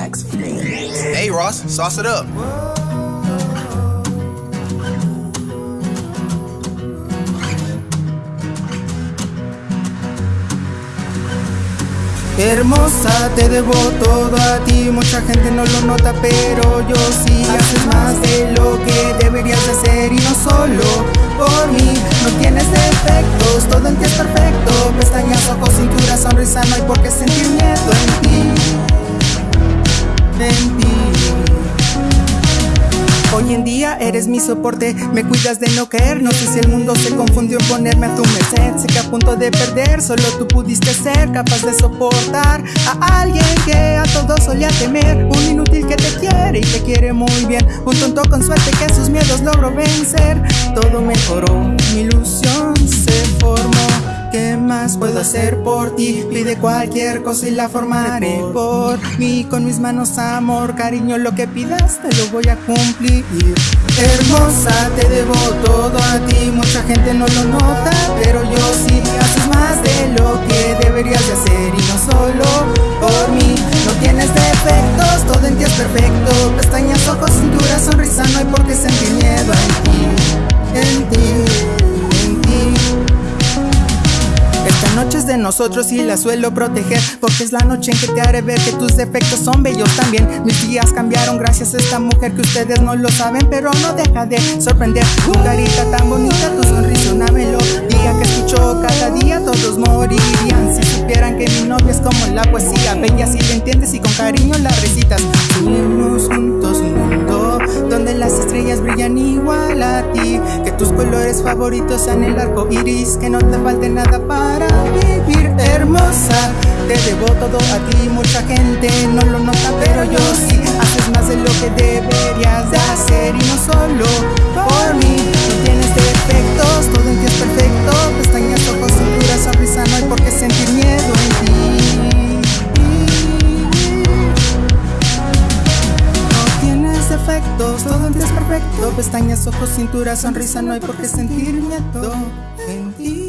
Hey Ross, sauce it up. Hermosa, te debo todo a ti. Mucha gente no lo nota, pero yo sí. Haces más de lo que deberías hacer Y no solo por mí. No tienes defectos, todo en ti es perfecto. Pestañas, ojos, cintura, sonrisa No hay por qué sentir miedo en ti Hoy en día eres mi soporte, me cuidas de no caer. No sé si el mundo se confundió en ponerme a tu merced. Sé que a punto de perder, solo tú pudiste ser Capaz de soportar a alguien que a todos solía temer. Un inútil que te quiere y te quiere muy bien. Un tonto con suerte que sus miedos logró vencer. Todo mejoró, mi ilusión puedo hacer por ti? Pide cualquier cosa y la formaré por mí Con mis manos amor, cariño, lo que pidas te lo voy a cumplir Hermosa, te debo todo a ti Mucha gente no lo nota, pero yo sí noche es de nosotros y la suelo proteger Porque es la noche en que te haré ver que tus defectos son bellos también. Mis días cambiaron gracias a esta mujer que ustedes no lo saben Pero no deja de sorprender. Tu carita tan bonita, tu sonrisa una melodía Que escucho cada día todos morirían. Si supieran que mi novia es como la poesía Bella si la entiendes y con cariño la recitas estrellas brillan igual a ti. Que tus colores favoritos sean el arco iris Que no te falte nada para vivir. Hermosa Te debo todo a ti, mucha gente no lo nota pero yo sí. Haces más de lo que deberías de hacer y no solo perfecto. Pestañas, ojos, cintura, sonrisa, no hay por qué sentir miedo. En ti